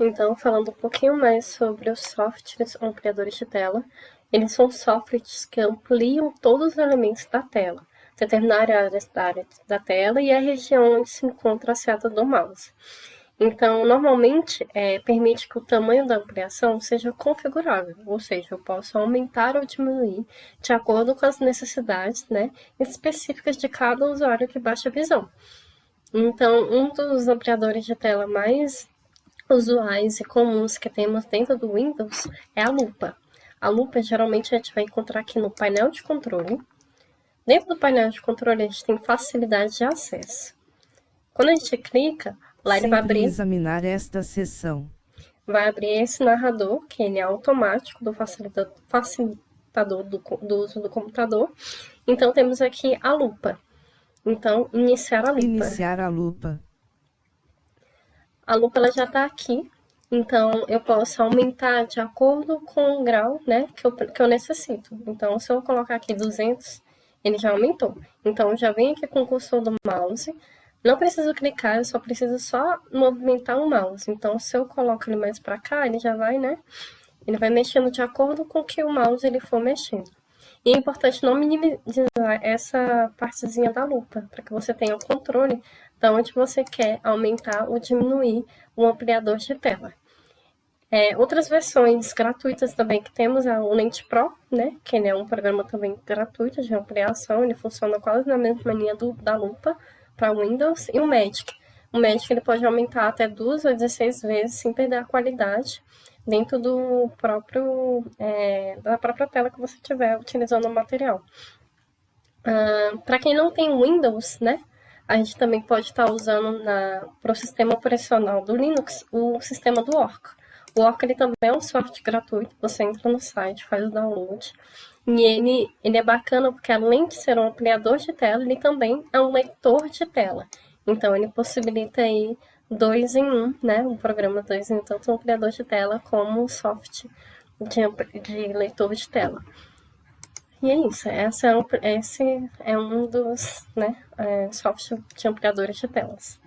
Então, falando um pouquinho mais sobre os softwares ampliadores de tela, eles são softwares que ampliam todos os elementos da tela, determinar a área da tela e a região onde se encontra a seta do mouse. Então, normalmente, é, permite que o tamanho da ampliação seja configurável, ou seja, eu posso aumentar ou diminuir de acordo com as necessidades né, específicas de cada usuário de baixa visão. Então, um dos ampliadores de tela mais usuais e comuns que temos dentro do Windows é a lupa. A lupa geralmente a gente vai encontrar aqui no painel de controle. Dentro do painel de controle a gente tem facilidade de acesso. Quando a gente clica, lá ele vai abrir... examinar esta seção. Vai abrir esse narrador, que ele é automático do facilitador, facilitador do, do uso do computador. Então temos aqui a lupa. Então, iniciar a lupa. Iniciar a lupa. A lupa ela já está aqui, então eu posso aumentar de acordo com o grau né, que, eu, que eu necessito. Então, se eu colocar aqui 200, ele já aumentou. Então, já vem aqui com o cursor do mouse. Não preciso clicar, eu só preciso só movimentar o mouse. Então, se eu coloco ele mais para cá, ele já vai, né? Ele vai mexendo de acordo com o que o mouse ele for mexendo. E é importante não minimizar essa partezinha da lupa, para que você tenha o controle de onde você quer aumentar ou diminuir o ampliador de tela. É, outras versões gratuitas também que temos é o Lente Pro, né, que ele é um programa também gratuito de ampliação, ele funciona quase na mesma linha do, da lupa para Windows, e o Magic. O Magic ele pode aumentar até duas ou 16 vezes sem perder a qualidade dentro do próprio, é, da própria tela que você estiver utilizando o material. Uh, para quem não tem Windows, né, a gente também pode estar usando para o sistema operacional do Linux o sistema do Orca. O Orca ele também é um software gratuito, você entra no site, faz o download. E ele, ele é bacana porque além de ser um ampliador de tela, ele também é um leitor de tela. Então ele possibilita aí dois em um, né? Um programa dois em um, tanto um ampliador de tela como um software de, de leitor de tela. E é isso, essa é um, esse é um dos né, é, softwares de ampliadores de telas.